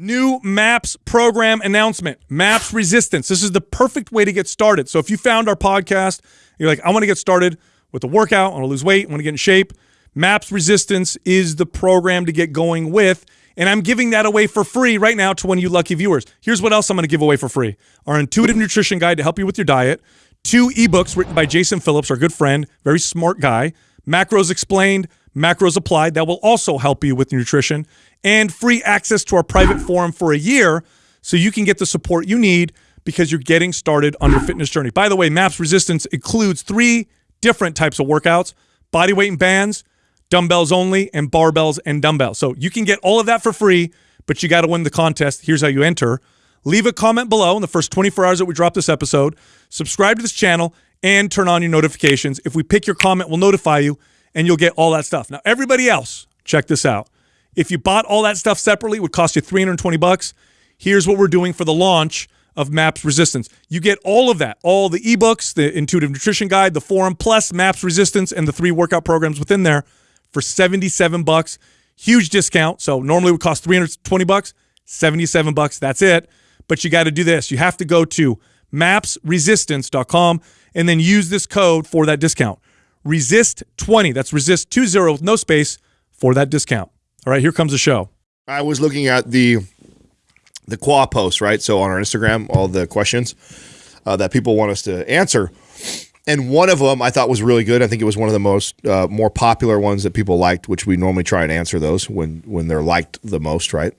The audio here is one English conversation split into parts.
New MAPS program announcement. MAPS Resistance. This is the perfect way to get started. So if you found our podcast, you're like, I want to get started with a workout, I want to lose weight, I want to get in shape. MAPS Resistance is the program to get going with. And I'm giving that away for free right now to one of you lucky viewers. Here's what else I'm going to give away for free our intuitive nutrition guide to help you with your diet, two ebooks written by Jason Phillips, our good friend, very smart guy, macros explained, macros applied that will also help you with nutrition, and free access to our private forum for a year so you can get the support you need because you're getting started on your fitness journey. By the way, MAPS Resistance includes three different types of workouts body weight and bands, dumbbells only, and barbells and dumbbells. So you can get all of that for free, but you got to win the contest. Here's how you enter. Leave a comment below in the first 24 hours that we drop this episode. Subscribe to this channel and turn on your notifications. If we pick your comment, we'll notify you and you'll get all that stuff. Now, everybody else, check this out. If you bought all that stuff separately, it would cost you 320 bucks. Here's what we're doing for the launch of MAPS Resistance. You get all of that, all the ebooks, the intuitive nutrition guide, the forum, plus MAPS Resistance and the three workout programs within there for 77 bucks. Huge discount. So normally it would cost 320 bucks, 77 bucks. That's it. But you got to do this. You have to go to mapsresistance.com and then use this code for that discount. Resist 20. That's resist 20 with no space for that discount. All right, here comes the show. I was looking at the the Quah post, right? So on our Instagram, all the questions uh, that people want us to answer, and one of them I thought was really good. I think it was one of the most uh, more popular ones that people liked, which we normally try and answer those when when they're liked the most, right?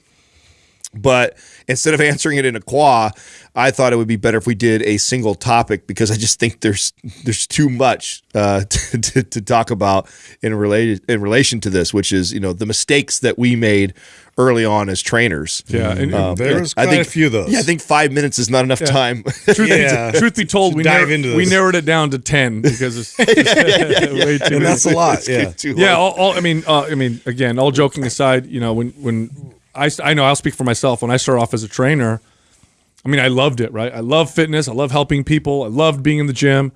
But instead of answering it in a Quah, I thought it would be better if we did a single topic because I just think there's there's too much uh, to, to, to, talk about in related in relation to this, which is you know the mistakes that we made early on as trainers. Yeah, and, um, there's quite I think, a few of those. Yeah, I think five minutes is not enough Yeah. time. Truth, Yeah. be, truth be told, To we, dive narrowed, into we narrowed it down to 10 because it's, it's way too and that's a many. lot. Yeah. Too Yeah, all, all, I mean, uh, I mean, again, all joking aside, you know, when when I I know I'll speak for myself. When I started off as a trainer, I mean, I loved it. Right, I love fitness. I love helping people. I loved being in the gym,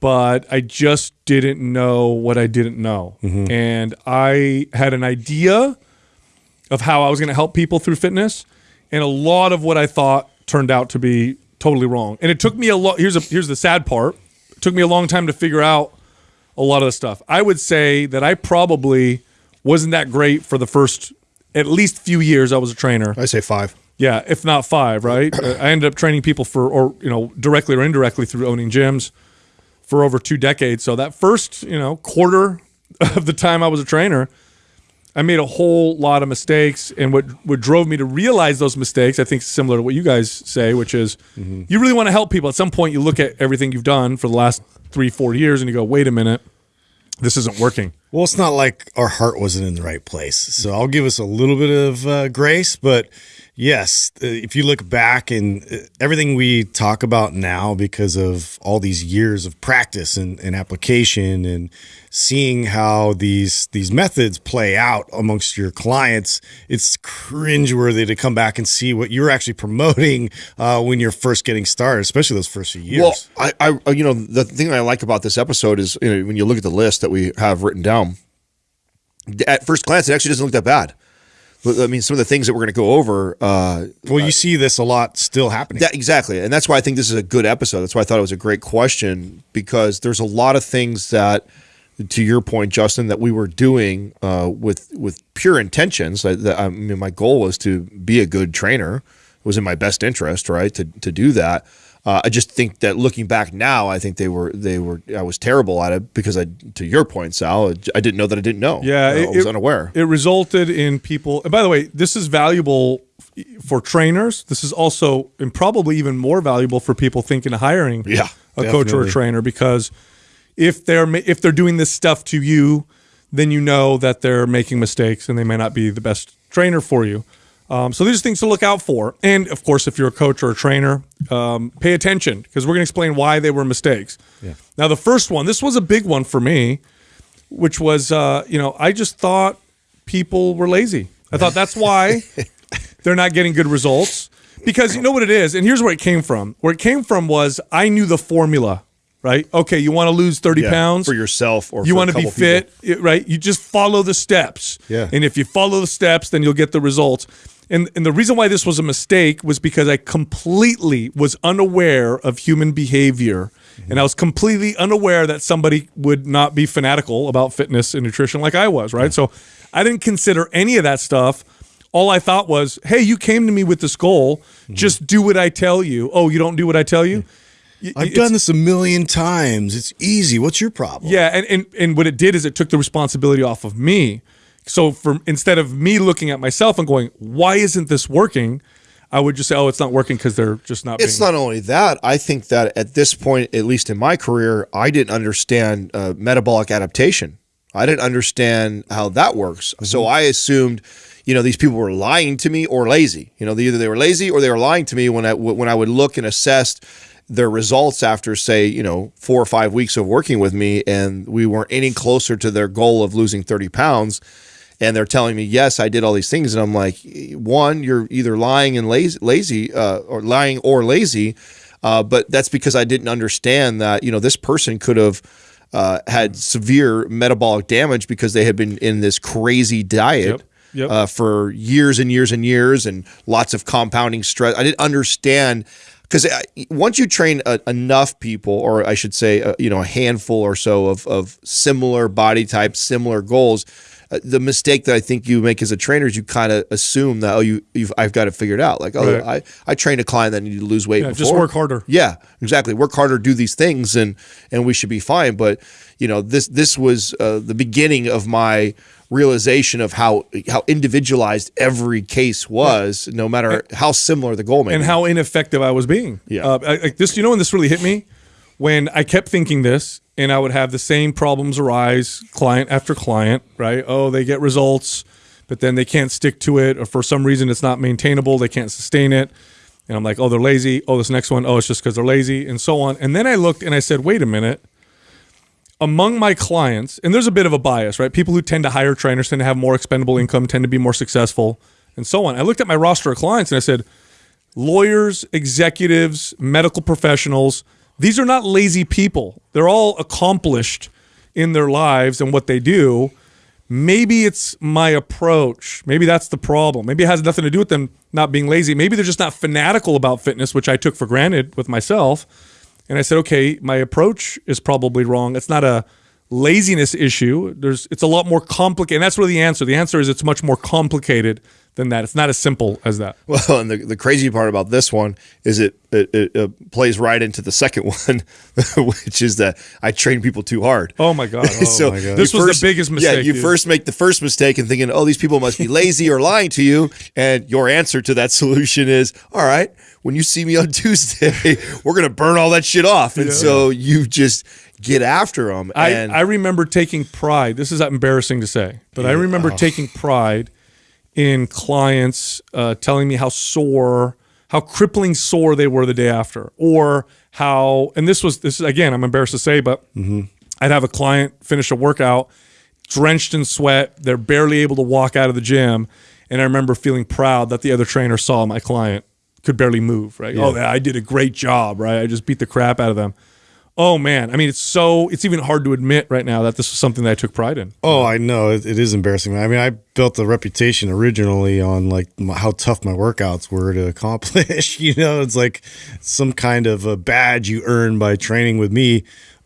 but I just didn't know what I didn't know, mm-hmm. and I had an idea of how I was going to help people through fitness, and a lot of what I thought turned out to be totally wrong. And it took me a lot. Here's a here's the sad part. It took me a long time to figure out a lot of the stuff. I would say that I probably wasn't that great for the first at least few years I was a trainer. I say five. Yeah, if not five, right? I ended up training people for, or you know, directly or indirectly through owning gyms for over two decades. So that first, you know, quarter of the time I was a trainer, I made a whole lot of mistakes. And what what drove me to realize those mistakes, I think, similar to what you guys say, which is mm-hmm. you really want to help people. At some point, you look at everything you've done for the last three, four years, and you go, "Wait a minute, this isn't working." Well, it's not like our heart wasn't in the right place. So I'll give us a little bit of uh, grace. But yes, uh, if you look back and uh, everything we talk about now, because of all these years of practice and, and application and seeing how these these methods play out amongst your clients, it's cringeworthy to come back and see what you're actually promoting uh, when you're first getting started, especially those first few years. Well, I, I, you know, the thing I like about this episode is you know, when you look at the list that we have written down. At first glance, it actually doesn't look that bad. I mean, some of the things that we're going to go over. Uh, well, you see this a lot still happening. that, exactly, and that's why I think this is a good episode. That's why I thought it was a great question because there's a lot of things that, to your point, Justin, that we were doing uh, with with pure intentions. That, I mean, my goal was to be a good trainer. It was in my best interest, right, to to do that. Uh, I just think that looking back now, I think they were they were I was terrible at it because I, to your point, Sal, I didn't know that I didn't know. Yeah, I it- was unaware. It resulted in people. And by the way, this is valuable for trainers. This is also, and probably even more valuable for people thinking of hiring Yeah, a coach or a trainer because if they're if they're doing this stuff to you, then you know that they're making mistakes and they may not be the best trainer for you. Um, so these are things to look out for. And of course, if you're a coach or a trainer, um, pay attention because we're going to explain why they were mistakes. Yeah. Now, the first one, this was a big one for me, which was, uh, you know, I just thought people were lazy. I thought that's why they're not getting good results because you know what it is. And here's where it came from. Where it came from was I knew the formula, right? Okay, you want to lose 30 Yeah, pounds for yourself or you want to be couple people. fit, right? You just follow the steps. Yeah. And if you follow the steps, then you'll get the results. And, and the reason why this was a mistake was because I completely was unaware of human behavior. Mm-hmm. And I was completely unaware that somebody would not be fanatical about fitness and nutrition like I was, right? So I didn't consider any of that stuff. All I thought was, hey, you came to me with this goal. Mm-hmm. Just do what I tell you. Oh, you don't do what I tell you? I've it's- done this a million times. It's easy. What's your problem? Yeah, and, and and what it did is it took the responsibility off of me. So for instead of me looking at myself and going, "Why isn't this working?" I would just say, "Oh, it's not working because they're just not." It's not only that. I think that at this point, at least in my career, I didn't understand uh, metabolic adaptation. I didn't understand how that works. So I assumed, you know, these people were lying to me or lazy. You know, either they were lazy or they were lying to me when I when I would look and assess their results after, say, you know, four or five weeks of working with me, and we weren't any closer to their goal of losing thirty pounds and they're telling me yes i did all these things and i'm like one you're either lying and lazy, lazy uh, or lying or lazy uh, but that's because i didn't understand that you know this person could have uh, had severe metabolic damage because they had been in this crazy diet Yep. Yep. Uh, for years and years and years and lots of compounding stress i didn't understand because once you train uh, enough people, or I should say, uh, you know, a handful or so of, of similar body types, similar goals, uh, the mistake that I think you make as a trainer is you kind of assume that oh, you you've, I've got it figured out. Like oh, Right. I I trained a client that needed to lose weight. Yeah, before. just work harder. Yeah, exactly. Work harder, do these things, and and we should be fine. But you know, this this was uh, the beginning of my realization of how how individualized every case was, no matter how similar the goal may and be. how ineffective I was being. Yeah. Uh, I- like this, you know, when this really hit me, when I kept thinking this, and I would have the same problems arise, client after client. Right? Oh, they get results, but then they can't stick to it, or for some reason it's not maintainable. They can't sustain it. And I'm like, oh, they're lazy. Oh, this next one, oh, it's just because they're lazy, and so on. And then I looked and I said, wait a minute. Among my clients, and there's a bit of a bias, right? People who tend to hire trainers tend to have more expendable income, tend to be more successful, and so on. I looked at my roster of clients and I said, lawyers, executives, medical professionals, these are not lazy people. They're all accomplished in their lives and what they do. Maybe it's my approach. Maybe that's the problem. Maybe it has nothing to do with them not being lazy. Maybe they're just not fanatical about fitness, which I took for granted with myself. And I said, okay, my approach is probably wrong. It's not a laziness issue. There's it's a lot more complicated. And that's really the answer. The answer is it's much more complicated than that. It's not as simple as that. Well, and the, the crazy part about this one is it it, it uh, plays right into the second one, which is that I train people too hard. Oh my god. Oh so my God. This was the biggest mistake. Yeah, you dude. first make the first mistake and thinking, oh, these people must be lazy or lying to you, and your answer to that solution is, all right, when you see me on Tuesday, we're gonna burn all that shit off, and so you just get after them. I, and I remember taking pride. This is embarrassing to say, but I remember taking pride in clients uh, telling me how sore, how crippling sore they were the day after, or how. And this was this is again. I'm embarrassed to say, but I'd have a client finish a workout, drenched in sweat. They're barely able to walk out of the gym, and I remember feeling proud that the other trainer saw my client could barely move. Right? Oh, I did a great job. Right? I just beat the crap out of them. Oh man, I mean, it's so it's even hard to admit right now that this was something that I took pride in. Oh, I know it, it is embarrassing. I mean, I built a reputation originally on like how tough my workouts were to accomplish. you know, it's like some kind of a badge you earn by training with me.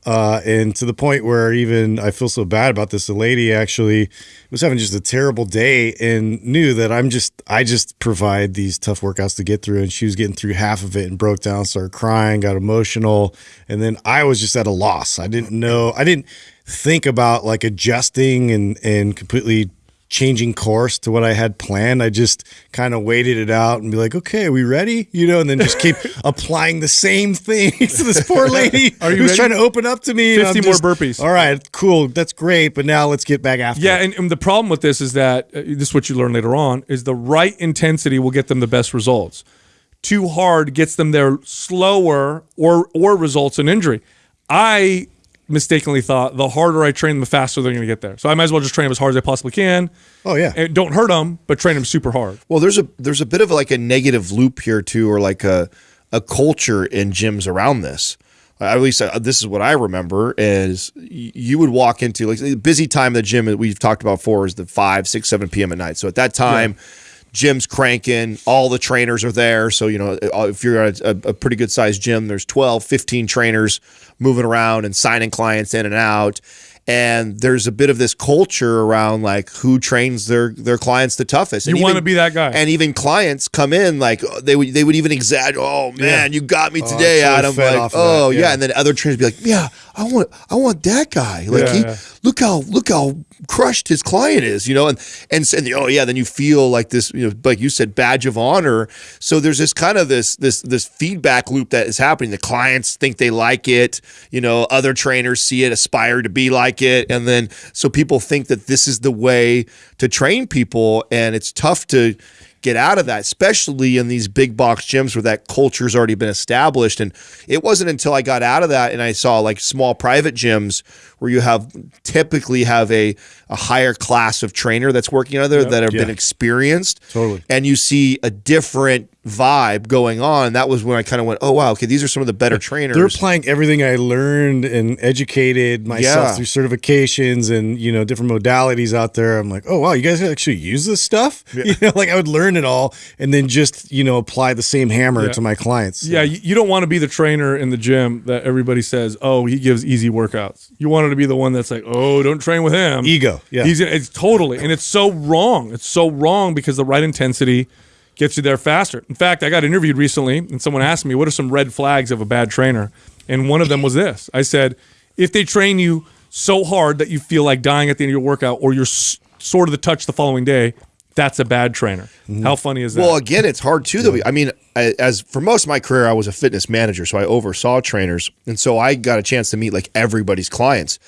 Uh, and to the point where even I feel so bad about this. The lady actually was having just a terrible day and knew that I'm just I just provide these tough workouts to get through. And she was getting through half of it and broke down, started crying, got emotional, and then I was just at a loss. I didn't know. I didn't think about like adjusting and and completely changing course to what I had planned. I just kind of waited it out and be like, okay, are we ready? You know, and then just keep applying the same thing to this poor lady Are you who's ready? trying to open up to me. and 50 I'm more just, burpees. All right, cool. That's great. But now let's get back after Yeah, and, and the problem with this is that uh, this is what you learn later on is the right intensity will get them the best results. Too hard gets them there slower or or results in injury. I mistakenly thought the harder I train them, the faster they're going to get there. So I might as well just train them as hard as I possibly can. Oh, yeah. and don't hurt them, but train them super hard. Well, there's a there's a bit of like a negative loop here too, or like a a culture in gyms around this. At least uh, this is what I remember. Is you would walk into like the busy time of the gym that we've talked about before is the five, six, seven p.m. at night. So at that time, gym's cranking, all the trainers are there. So, you know, uh, if you're at a, a pretty good sized gym, there's 12, 15 trainers moving around and signing clients in and out and there's a bit of this culture around like who trains their their clients the toughest. And You want to be that guy. and even clients come in like they would they would even exaggerate. Oh man, you got me today, totally Adam. Like, off oh yeah. yeah. and then other trainers be like, yeah, I want I want that guy. Like Yeah, he yeah. look how look how crushed his client is, you know. And and s- and oh yeah, then you feel like this, you know, like you said, badge of honor. So there's this kind of this this this feedback loop that is happening. The clients think they like it, you know. Other trainers see it, aspire to be like it, and then so people think that this is the way to train people, and it's tough to get out of that, especially in these big box gyms where that culture's already been established. And it wasn't until I got out of that and I saw like small private gyms where you have typically have a, a higher class of trainer that's working out there that have been experienced. Totally. And you see a different vibe going on. That was when I kind of went, oh wow, okay, these are some of the better trainers. They're applying everything I learned and educated myself Yeah. through certifications and you know different modalities out there. I'm like, oh wow, you guys actually use this stuff. You know, like I would learn it all and then just you know apply the same hammer Yeah. to my clients. Yeah, you, you don't want to be the trainer in the gym that everybody says, "Oh, he gives easy workouts." You wanted to be the one that's like, "Oh, don't train with him." Ego, yeah. he's it's totally, and it's so wrong. It's so wrong because the right intensity gets you there faster. In fact, I got interviewed recently, and someone asked me, "What are some red flags of a bad trainer?" And one of them was this. I said, "If they train you so hard that you feel like dying at the end of your workout, or you're s- sort of the touch the following day." That's a bad trainer. Mm. How funny is that? Well, again, it's hard too. Though I mean, I, as for most of my career, I was a fitness manager, so I oversaw trainers, and so I got a chance to meet like everybody's clients.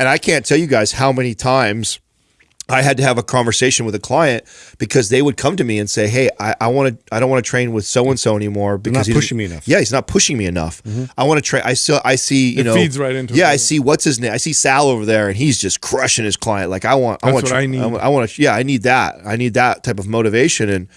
And I can't tell you guys how many times I had to have a conversation with a client because they would come to me and say, "Hey, I, I want to. I don't want to train with so and so anymore because He's pushing me enough." Yeah, he's not pushing me enough. Mm-hmm. I want to train. I still. I see. You It know, feeds right into it, Yeah, I see. What's his name? I see Sal over there, and he's just crushing his client. Like I want. I want. what I need. I want to. Yeah, I need that. I need that type of motivation and.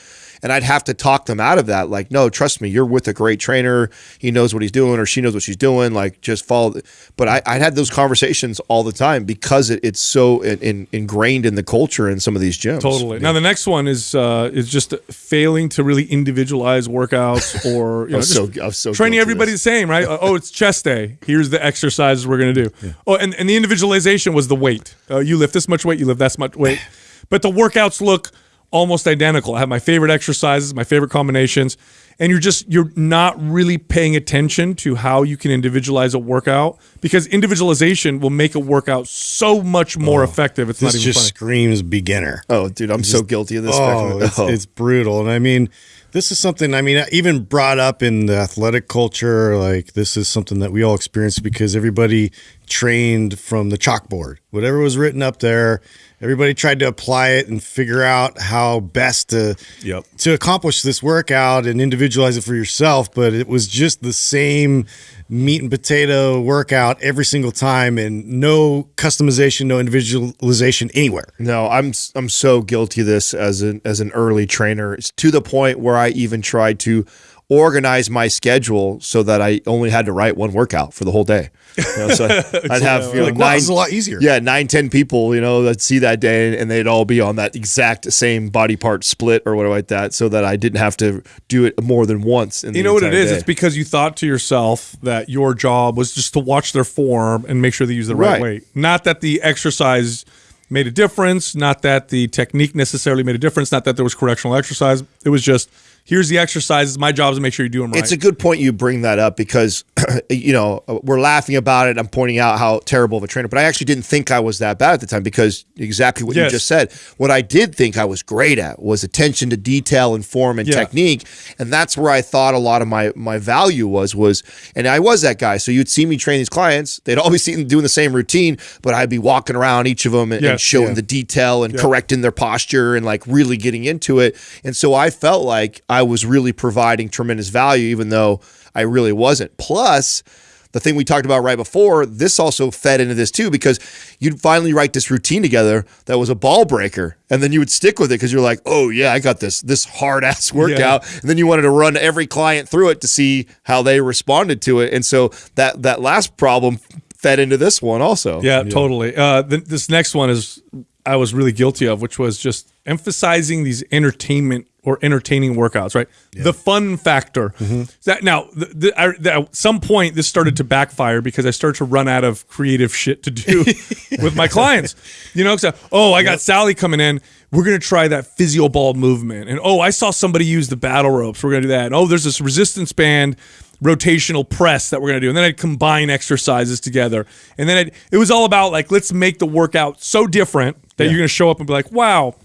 And I'd have to talk them out of that. Like, no, trust me, you're with a great trainer. He knows what he's doing, or she knows what she's doing. Like, just follow. But I, I had those conversations all the time because it, it's so in, in, ingrained in the culture in some of these gyms. Totally. Now the next one is uh, is just failing to really individualize workouts or you know, was just so- I was so training everybody this. the same, right? Uh, oh, it's chest day. Here's the exercises we're gonna do. Oh, and, and the individualization was the weight. Uh, you lift this much weight, you lift that much weight, but the workouts look almost identical. I have my favorite exercises, my favorite combinations, and you're just you're not really paying attention to how you can individualize a workout because individualization will make a workout so much more oh, effective. It's This not even just funny. screams beginner. Oh, dude, I'm so guilty of this. back Oh, it's, oh. it's brutal. And I mean, this is something, I mean, even brought up in the athletic culture, like this is something that we all experience because everybody trained from the chalkboard. Whatever was written up there, everybody tried to apply it and figure out how best to Yep. to accomplish this workout and individualize it for yourself. But it was just the same meat and potato workout every single time and no customization, no individualization anywhere. No, I'm I'm so guilty of this as an as an early trainer. It's to the point where I even tried to organize my schedule so that I only had to write one workout for the whole day. You know, so I'd have you know, Like, nine, a lot easier. Yeah, nine, ten people, you know, that see that day, and they'd all be on that exact same body part split or whatever like that, so that I didn't have to do it more than once. In the You know what it is? day. It's because you thought to yourself that your job was just to watch their form and make sure they use the right, Right. weight. Not that the exercise made a difference, not that the technique necessarily made a difference, not that there was correctional exercise. It was just here's the exercises. My job is to make sure you do them right. It's a good point you bring that up because, you know, we're laughing about it. I'm pointing out how terrible of a trainer, but I actually didn't think I was that bad at the time because exactly what Yes. you just said. What I did think I was great at was attention to detail and form and Yeah. technique, and that's where I thought a lot of my my value was was, and I was that guy. So you'd see me train these clients; they'd always see them doing the same routine, but I'd be walking around each of them and, and showing Yeah. the detail and correcting their posture and like really getting into it. And so I felt like I was really providing tremendous value, even though I really wasn't. Plus, the thing we talked about right before, this also fed into this too, because you'd finally write this routine together that was a ball breaker, and then you would stick with it because you're like, oh yeah, I got this this hard ass workout, and then you wanted to run every client through it to see how they responded to it, and so that that last problem fed into this one also. yeah, totally. Uh, th- this next one is I was really guilty of, which was just emphasizing these entertainment or entertaining workouts, right? The fun factor. Mm-hmm. That now, the, the, I, the, at some point, this started to backfire because I started to run out of creative shit to do with my clients. You know, so uh, oh, I got Sally coming in. We're gonna try that physio ball movement, and oh, I saw somebody use the battle ropes. We're gonna do that. And, oh, there's this resistance band rotational press that we're gonna do, and then I'd combine exercises together, and then I'd, it was all about like let's make the workout so different that you're gonna show up and be like, wow,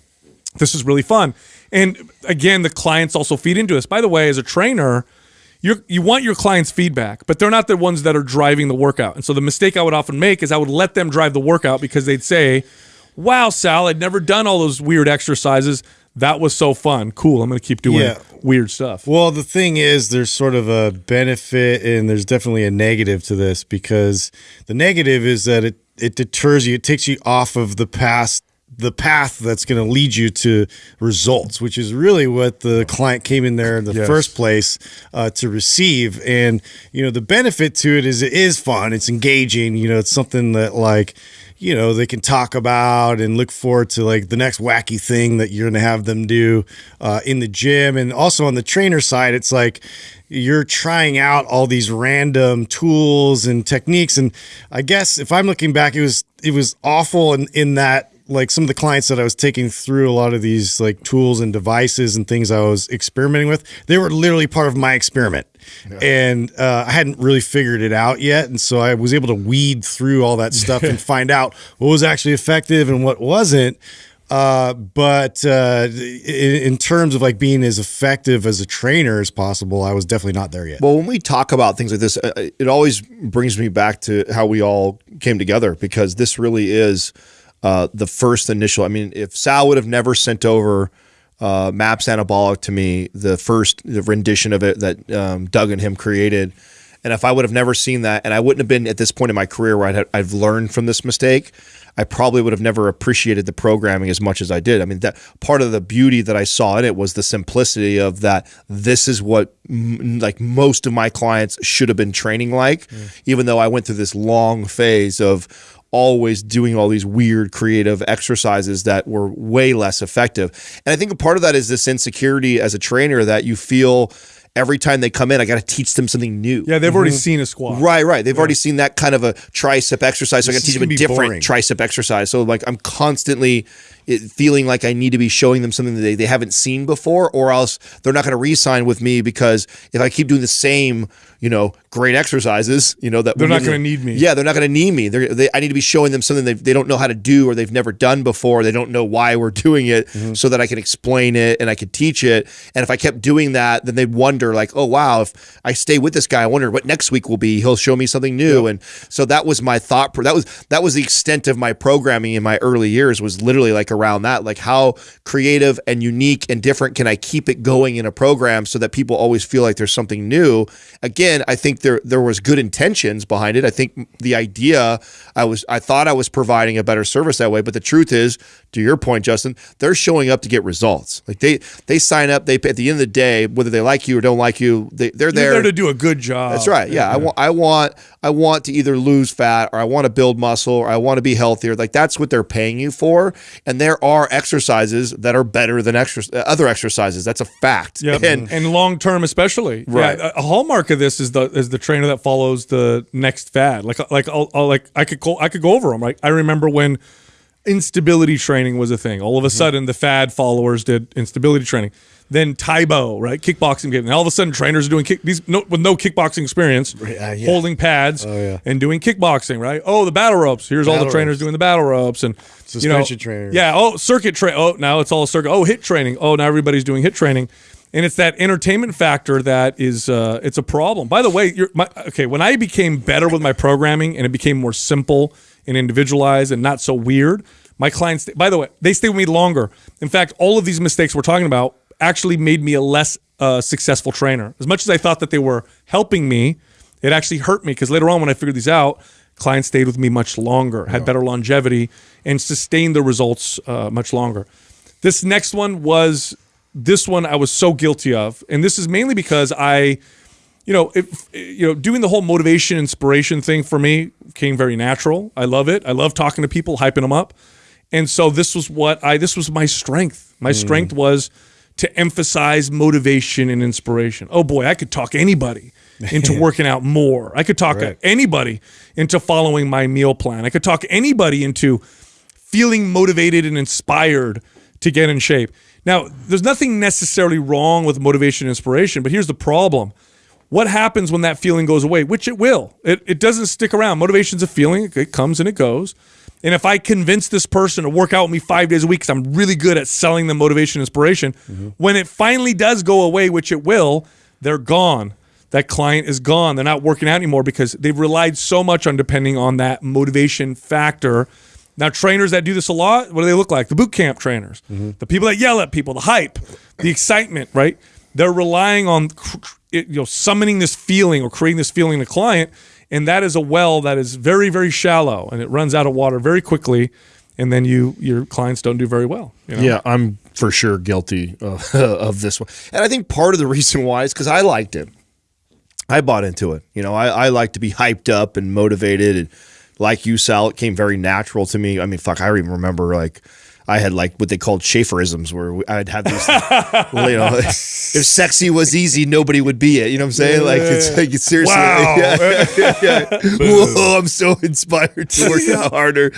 this is really fun. And again, the clients also feed into us. By the way, as a trainer, you you want your clients' feedback, but they're not the ones that are driving the workout. And so the mistake I would often make is I would let them drive the workout because they'd say, "Wow, Sal, I'd never done all those weird exercises. That was so fun. Cool. I'm going to keep doing Yeah. weird stuff." Well, the thing is, there's sort of a benefit and there's definitely a negative to this because the negative is that it, it deters you, it takes you off of the past the path that's going to lead you to results, which is really what the client came in there in the Yes. first place uh, to receive. And you know, the benefit to it is it is fun, it's engaging. You know, it's something that like you know they can talk about and look forward to like the next wacky thing that you're going to have them do uh, in the gym and also on the trainer side it's like you're trying out all these random tools and techniques and i guess if i'm looking back it was it was awful in, in that like some of the clients that I was taking through a lot of these like tools and devices and things I was experimenting with, they were literally part of my experiment. And uh, I hadn't really figured it out yet. And so I was able to weed through all that stuff and find out what was actually effective and what wasn't. Uh, but uh, in, in terms of like being as effective as a trainer as possible, I was definitely not there yet. Well, when we talk about things like this, uh, it always brings me back to how we all came together because this really is uh, the first initial. I mean, if Sal would have never sent over uh, Maps Anabolic to me, the first the rendition of it that um, Doug and him created, and if I would have never seen that, and I wouldn't have been at this point in my career where I'd have, I've learned from this mistake, I probably would have never appreciated the programming as much as I did. I mean, that part of the beauty that I saw in it was the simplicity of that. This is what m- like most of my clients should have been training like, mm. even though I went through this long phase of always doing all these weird creative exercises that were way less effective. And I think a part of that is this insecurity as a trainer that you feel every time they come in, I got to teach them something new. Yeah, they've already mm-hmm. seen a squat. Right, right. They've already seen that kind of a tricep exercise. So I got to teach them a is gonna be different boring. tricep exercise. So like I'm constantly eh, feeling like I need to be showing them something that they, they haven't seen before, or else they're not going to re-sign with me because if I keep doing the same, you know, great exercises, you know that They're not gonna need me. Yeah, they're not going to need me. They're, they, I need to be showing them something they, they don't know how to do or they've never done before. They don't know why we're doing it, Mm-hmm. so that I can explain it and I can teach it. And if I kept doing that, then they'd wonder like, oh wow, if I stay with this guy, I wonder what next week will be. He'll show me something new. And so that was my thought. pro- That was that was the extent of my programming in my early years. Was literally like around that, like how creative and unique and different can I keep it going in a program so that people always feel like there's something new. Again, I think there there was good intentions behind it. I think the idea I was I thought I was providing a better service that way, but the truth is, to your point, Justin, they're showing up to get results. Like they they sign up. They at the end of the day, whether they like you or don't like you, they they're there. there to do a good job. That's right. Yeah, I want I want I want to either lose fat or I want to build muscle or I want to be healthier. Like that's what they're paying you for. And there are exercises that are better than extra, uh, other exercises. That's a fact. Yep. And And, long term, especially. Right. Yeah, a a hallmark of this is the is the trainer that follows the next fad. Like like I'll, I'll like I could go I could go over them. Like I remember when instability training was a thing. All of a Mm-hmm. sudden, the fad followers did instability training. Then Tae Bo, right, kickboxing game. And all of a sudden, trainers are doing kick these no, with no kickboxing experience, uh, yeah. holding pads yeah. and doing kickboxing. Right. Oh, the battle ropes. Here's all the trainers ropes. doing the battle ropes and you know, Suspension trainers. Yeah. Oh, circuit train. Oh, now it's all circuit. Oh, HIIT training. Oh, now everybody's doing HIIT training, and it's that entertainment factor that is uh, it's a problem. By the way, you're, my, okay, when I became better with my programming and it became more simple and individualized and not so weird, my clients. By the way, they stay with me longer. In fact, all of these mistakes we're talking about actually made me a less uh, successful trainer. As much as I thought that they were helping me, it actually hurt me because later on when I figured these out, clients stayed with me much longer, had better longevity, and sustained the results uh, much longer. This next one was this one I was so guilty of, and this is mainly because I, you know, if, you know, doing the whole motivation inspiration thing for me came very natural. I love it. I love talking to people, hyping them up. And so this was what I this was my strength. My mm. strength was to emphasize motivation and inspiration. Oh boy, I could talk anybody into working out more. I could talk Right. anybody into following my meal plan. I could talk anybody into feeling motivated and inspired to get in shape. Now, there's nothing necessarily wrong with motivation and inspiration, but here's the problem. What happens when that feeling goes away? Which it will. It, it doesn't stick around. Motivation's a feeling, it- comes and it goes. And if I convince this person to work out with me five days a week because I'm really good at selling them motivation and inspiration, mm-hmm. when it finally does go away, which it will, they're gone. That client is gone. They're not working out anymore because they've relied so much on depending on that motivation factor now, trainers that do this a lot, what do they look like? The boot camp trainers, mm-hmm. the people that yell at people, the hype, the excitement, right? They're relying on it, you know summoning this feeling or creating this feeling in the client, and that is a well that is very very shallow and it runs out of water very quickly, and then you your clients don't do very well. You know? Yeah, I'm for sure guilty of, of this one. And I think part of the reason why is because I liked it. I bought into it. You know, I, I like to be hyped up and motivated. And like you, Sal, it came very natural to me. I mean, fuck, I even remember like I had like what they called Schaferisms where I'd have these, you know, if sexy was easy, nobody would be it. You know what I'm saying? Like, it's like, seriously. Wow. Yeah, yeah. Whoa, I'm so inspired to work out harder.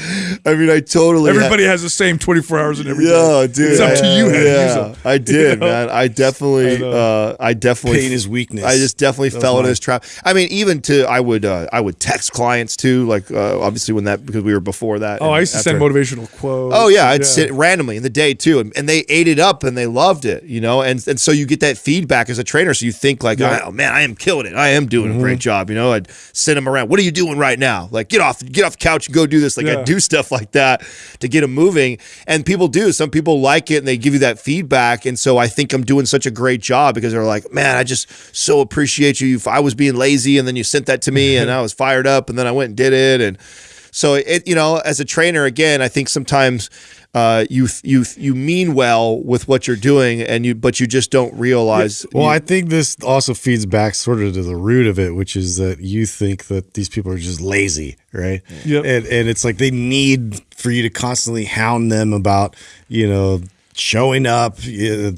I mean, I totally. had- Everybody has the same 24 hours in every day. yeah, dude. It's up to you how to use yeah, them. I did, know? man. I definitely, uh, I definitely Pain is weakness. I just definitely That's fell into mine. this trap. I mean, even to I would, uh, I would text clients too. Like, uh, obviously, when that because we were before that. Oh, and I used to send motivational quotes. Oh yeah, I'd sit randomly in the day too, and, and they ate it up and they loved it, you know, and and so you get that feedback as a trainer, so you think like, Yeah. oh man, I am killing it, I am doing a great mm-hmm. job, you know. I'd send them around. What are you doing right now? Like, get off, get off the couch and go do this. Like, Yeah. I do stuff like that to get them moving, and people do. Some people like it and they give you that feedback, and so I think I'm doing such a great job because they're like, man, I just so appreciate you. If I was being lazy, and then you sent that to me, and I was fired up, and then I went and did it, and so it, you know, as a trainer, again, I think sometimes uh, you you you mean well with what you're doing, and you but you just don't realize. Well, you- I think this also feeds back sort of to the root of it, which is that you think that these people are just lazy, right? Yep. And and it's like they need for you to constantly hound them about, you know, showing up,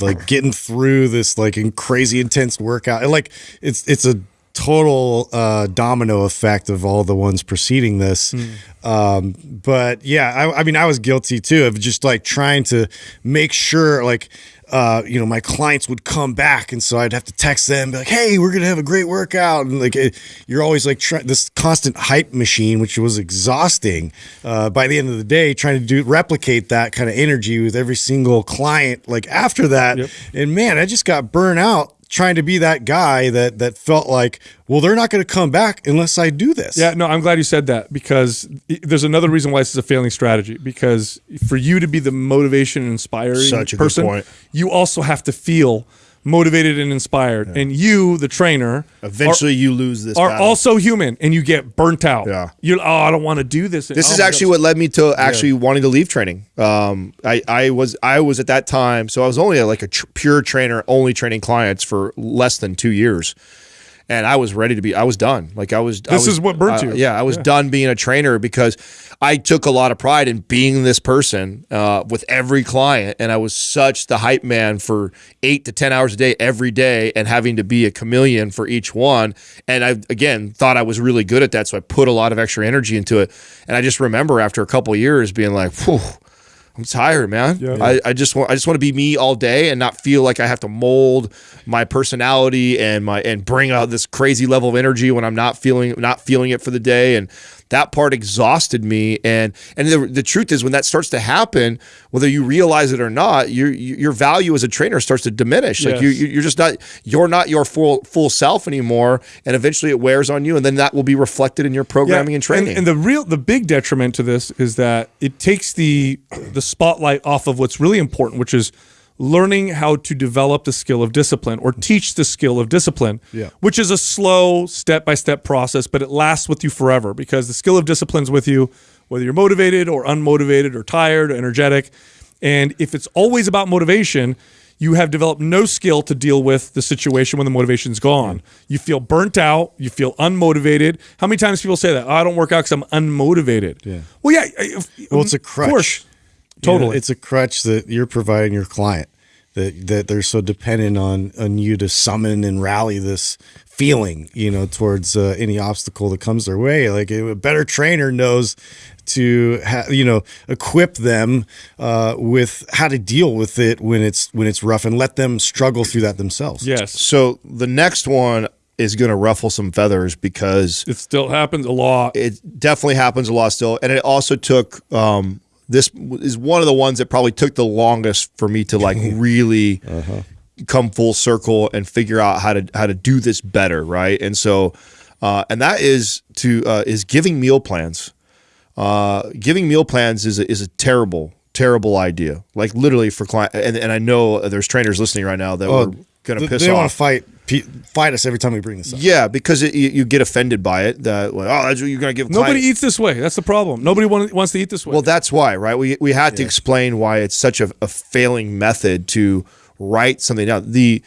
like getting through this like in crazy intense workout. And like it's it's a total uh, domino effect of all the ones preceding this. Um, but yeah, I, I mean, I was guilty too of just like trying to make sure, like, uh, you know, my clients would come back, and so I'd have to text them, be like, "Hey, we're gonna have a great workout," and like, it, you're always like try- this constant hype machine, which was exhausting. Uh, by the end of the day, trying to do replicate that kind of energy with every single client, like after that, and man, I just got burnt out trying to be that guy that that felt like, well, they're not going to come back unless I do this. Yeah, no, I'm glad you said that because there's another reason why this is a failing strategy. Because for you to be the motivation and inspiring Such a good person, point. you also have to feel motivated and inspired. And you, the trainer, eventually you lose this. are, are battle. also human, and you get burnt out. Yeah. you're oh, I don't want to do this. This Oh is actually God. what led me to actually wanting to leave training. Um, I, I was I was at that time, so I was only like a tr- pure trainer, only training clients for less than two years, and I was ready to be. I was done. Like I was. I This was- is what burnt uh, you. Yeah, I was done being a trainer because I took a lot of pride in being this person uh, with every client, and I was such the hype man for eight to ten hours a day every day, and having to be a chameleon for each one. And I again thought I was really good at that, so I put a lot of extra energy into it. And I just remember after a couple of years being like, "Whew." I'm tired, man. Yeah. I, I just want I just want to be me all day and not feel like I have to mold my personality and my and bring out this crazy level of energy when I'm not feeling not feeling it for the day and that part exhausted me. And and the, the truth is when that starts to happen whether you realize it or not your your value as a trainer starts to diminish. Like you Yes. you- you're just not you're not your full full self anymore. And eventually it wears on you and then that will be reflected in your programming and training. And, the real, the big detriment to this is that it takes the the spotlight off of what's really important, which is learning how to develop the skill of discipline or teach the skill of discipline. Yeah. Which is a slow, step by step process, but it lasts with you forever because the skill of discipline's with you, whether you're motivated or unmotivated or tired or energetic. And if it's always about motivation, you have developed no skill to deal with the situation when the motivation's gone. You feel burnt out. You feel unmotivated. How many times people say that? Oh, I don't work out because I'm unmotivated. Yeah. Well, yeah. Well, it's a of crutch. Course. You know, Totally. it's a crutch that you're providing your client that that they're so dependent on on you to summon and rally this feeling, you know, towards uh, any obstacle that comes their way. Like a better trainer knows to ha- you know equip them uh, with how to deal with it when it's when it's rough and let them struggle through that themselves. Yes. So the next one is going to ruffle some feathers because It still happens a lot. it definitely happens a lot still, and it also took. Um, this is one of the ones that probably took the longest for me to like really come full circle and figure out how to how to do this better, right? And so, uh, and that is to uh, is giving meal plans. Uh, giving meal plans is a, is a terrible terrible idea. Like literally for client, and, and I know there's trainers listening right now that Oh, were going to piss they off. want to fight fight us every time we bring this up. Yeah, because it, you, you get offended by it. That like, oh, that's what you're going to give. Nobody client- eats this way. That's the problem. Nobody want, wants to eat this way. Well, that's why, right? We we had to explain why it's such a, a failing method to write something down. The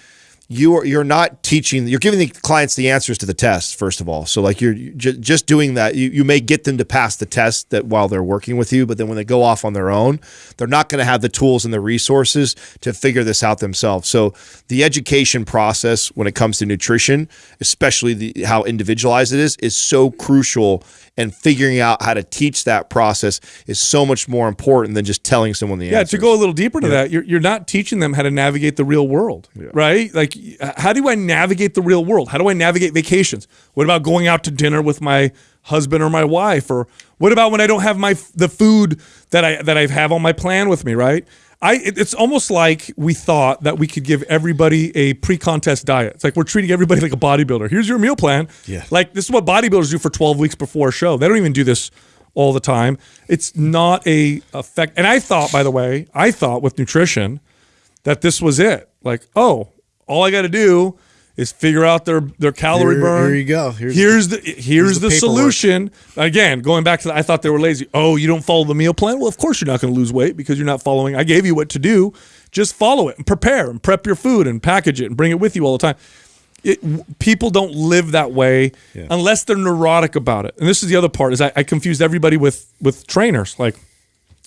you are you're not teaching. You're giving the clients the answers to the test first of all. So like you're just doing that. You you may get them to pass the test that while they're working with you, but then when they go off on their own, they're not going to have the tools and the resources to figure this out themselves. So the education process when it comes to nutrition, especially the how individualized it is, is so crucial. And figuring out how to teach that process is so much more important than just telling someone the answer. yeah, answer. to go a little deeper to that, you're, you're not teaching them how to navigate the real world, right? Like, how do I navigate the real world? How do I navigate vacations? What about going out to dinner with my husband or my wife? Or what about when I don't have my the food that I that I have on my plan with me, right? I it- it's almost like we thought that we could give everybody a pre-contest diet. It's like we're treating everybody like a bodybuilder. Here's your meal plan. Yeah. Like this is what bodybuilders do for 12 weeks before a show. They don't even do this all the time. It's not a effect. And I thought, by the way, I thought with nutrition that this was it. Like, oh, all I got to do is figure out their their calorie Here- burn. here you go. Here's Here's, the here's, the the, paperwork. solution. Again, going back to the, I thought they were lazy. Oh, you don't follow the meal plan? Well, of course you're not going to lose weight because you're not following. I gave you what to do. Just follow it and prepare and prep your food and package it and bring it with you all the time. It, people don't live that way unless they're neurotic about it. And this is the other part is I, I confused everybody with with trainers. Like,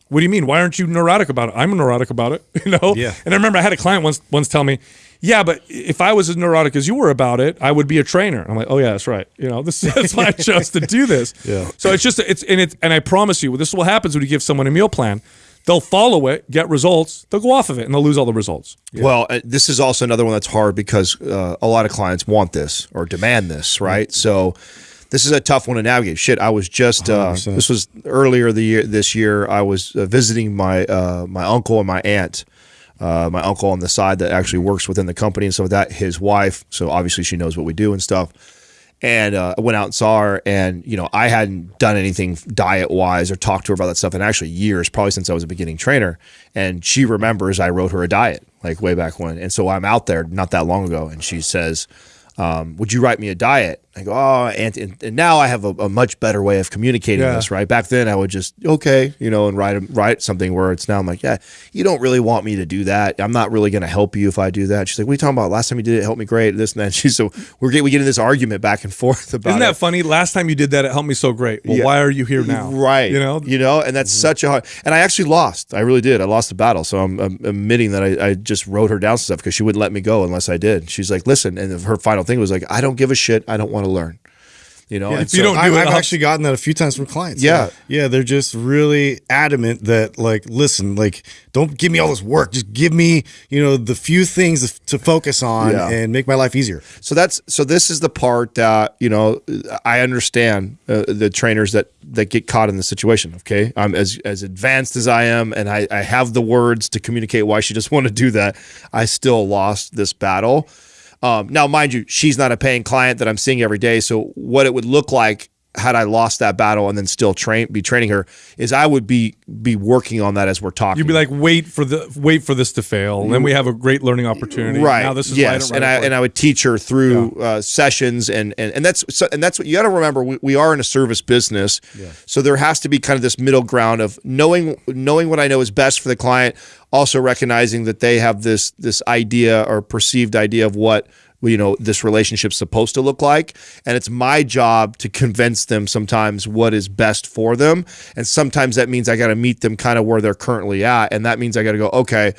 what do you mean? Why aren't you neurotic about it? I'm neurotic about it, you know. Yeah. And I remember I had a client once once tell me, "Yeah, but if I was as neurotic as you were about it, I would be a trainer." I'm like, "Oh yeah, that's right. You know, this that's why I chose to do this." Yeah. So it's just it's and it and I promise you, this is what happens when you give someone a meal plan. They'll follow it, get results. They'll go off of it, and they'll lose all the results. Well, uh, this is also another one that's hard because uh, a lot of clients want this or demand this, right? So this is a tough one to navigate. Shit, I was just uh, this was earlier the year this year. I was uh, visiting my uh, my uncle and my aunt. Uh, my uncle on the side that actually works within the company and so that his wife. So obviously she knows what we do and stuff. And uh, I went out and saw her, and you know I hadn't done anything diet wise or talked to her about that stuff in actually years, probably since I was a beginning trainer. And she remembers I wrote her a diet like way back when. And so I'm out there not that long ago, and she says, um, "Would you write me a diet?" I go, "Oh," and, and, and now I have a, a much better way of communicating Yeah. this. Right back then, I would just okay, you know, and write write something where it's now I'm like, yeah, you don't really want me to do that. I'm not really going to help you if I do that. She's like, "What are you talking about? Last time you did it, it helped me great." This and that. She's so we're get, we get in this argument back and forth about Isn't it. that funny? Last time you did that, it helped me so great. Well, Yeah. why are you here now? Right. You know. you know, and that's mm-hmm. such a hard. And I actually lost. I really did. I lost the battle. So I'm, I'm admitting that I, I just wrote her down stuff because she wouldn't let me go unless I did. She's like, listen, and her final thing was like, I don't give a shit. I don't want to learn. You know, and if you don't do I've, it, I've actually gotten that a few times from clients. Yeah. yeah, they're just really adamant that like, listen, like, don't give me all this work. Just give me, you know, the few things to focus on Yeah. and make my life easier. So that's so. This is the part that you know. I understand uh, the trainers that that get caught in the situation. Okay, I'm as as advanced as I am, and I, I have the words to communicate why she just want to do that. I still lost this battle. Um, now, mind you, she's not a paying client that I'm seeing every day. So what it would look like had I lost that battle and then still train be training her is I would be be working on that as we're talking. You'd be like, wait for the wait for this to fail, and then we have a great learning opportunity. right. Now, this is why I yes. don't and I and I would teach her through uh, sessions and, and and that's so, and that's what you got to remember we, we are in a service business. So there has to be kind of this middle ground of knowing knowing what I know is best for the client also recognizing that they have this this idea or perceived idea of what you know this relationship's supposed to look like. And it's my job to convince them sometimes what is best for them. And sometimes that means i got to meet them kind of where they're currently at. And that means i got to go okay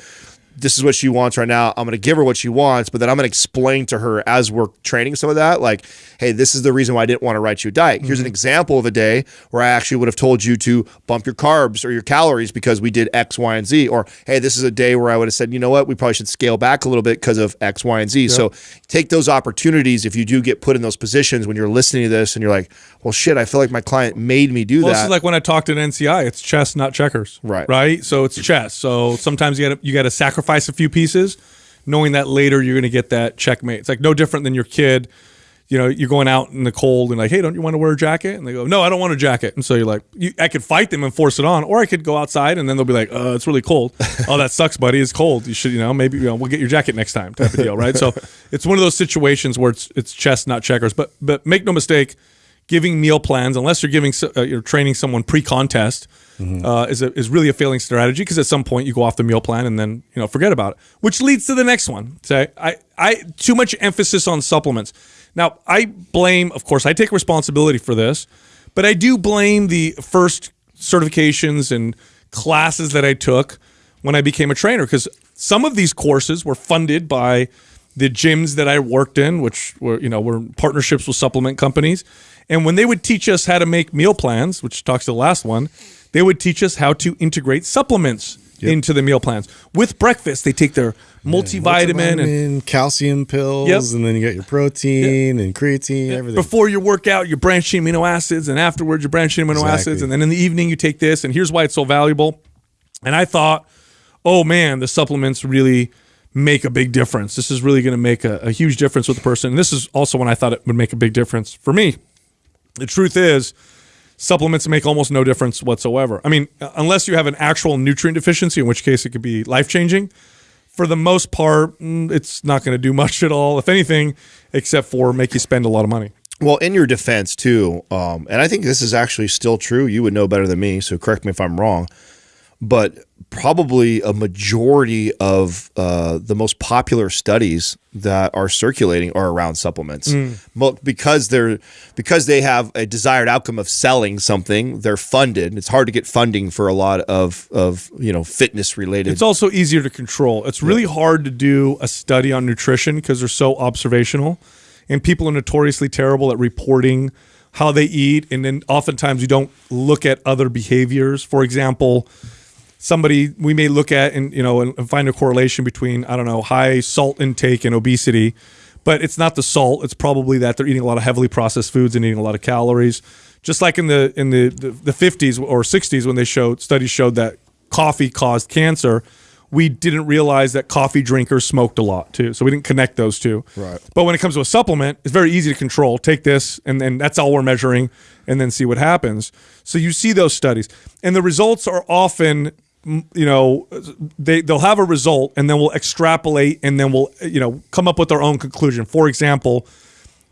this is what she wants right now. I'm going to give her what she wants, but then I'm going to explain to her as we're training some of that, like, hey, this is the reason why I didn't want to write you a diet. Here's an mm-hmm. example of a day where I actually would have told you to bump your carbs or your calories because we did X, Y, and Z. Or, hey, this is a day where I would have said, you know what, we probably should scale back a little bit because of X, Y, and Z. So take those opportunities if you do get put in those positions when you're listening to this and you're like, well, shit, I feel like my client made me do Well, that. this is like when I talked at NCI. It's chess, not checkers. Right. Right. So it's chess. So sometimes you got you got to sacrifice a few pieces, knowing that later you're going to get that checkmate. It's like no different than your kid. You know, you're going out in the cold and like, hey, don't you want to wear a jacket? And they go, no, I don't want a jacket. And so you're like, you, I could fight them and force it on, or I could go outside and then they'll be like, uh, it's really cold. oh, that sucks, buddy. It's cold. You should, you know, maybe you know, we'll get your jacket next time, type of deal, right? so it's one of those situations where it's it's chess, not checkers. But but make no mistake, giving meal plans, unless you're giving uh, you're training someone pre-contest, uh, is a, is really a failing strategy because at some point you go off the meal plan and then you know forget about it. Which leads to the next one. Say I I too much emphasis on supplements. Now I blame, of course, I take responsibility for this, but I do blame the first certifications and classes that I took when I became a trainer because some of these courses were funded by the gyms that I worked in, which were you know were partnerships with supplement companies, and when they would teach us how to make meal plans, which talks to the last one, they would teach us how to integrate supplements into the meal plans. With breakfast, they take their multivitamin and calcium pills, Yep. and then you got your protein and creatine, everything. before your workout, you're branching amino acids, and afterwards, you're branching amino Exactly. acids, and then in the evening, you take this, and here's why it's so valuable. And I thought, oh man, the supplements really make a big difference. This is really going to make a, a huge difference with the person. And this is also when I thought it would make a big difference for me. The truth is, supplements make almost no difference whatsoever. I mean, uh, unless you have an actual nutrient deficiency, in which case it could be life changing. For the most part, mm, it's not going to do much at all, if anything, except for make you spend a lot of money. Well, in your defense too, um, and I think this is actually still true. You would know better than me, so correct me if I'm wrong. But probably a majority of uh, the most popular studies that are circulating are around supplements, Mo- because they're because they have a desired outcome of selling something. They're funded. It's hard to get funding for a lot of of you know fitness related. It's also easier to control. It's really hard to do a study on nutrition because they're so observational, and people are notoriously terrible at reporting how they eat, and then oftentimes you don't look at other behaviors. For example, somebody we may look at and you know and, and find a correlation between I don't know high salt intake and obesity, but it's not the salt. It's probably that they're eating a lot of heavily processed foods and eating a lot of calories. Just like in the in the the, 50s or 60s when they showed studies showed that coffee caused cancer. We didn't realize that coffee drinkers smoked a lot too, so we didn't connect those two. Right. But when it comes to a supplement, it's very easy to control. Take this, and then that's all we're measuring, and then see what happens. So you see those studies, and the results are often, you know, they they'll have a result, and then we'll extrapolate, and then we'll you know come up with our own conclusion. For example,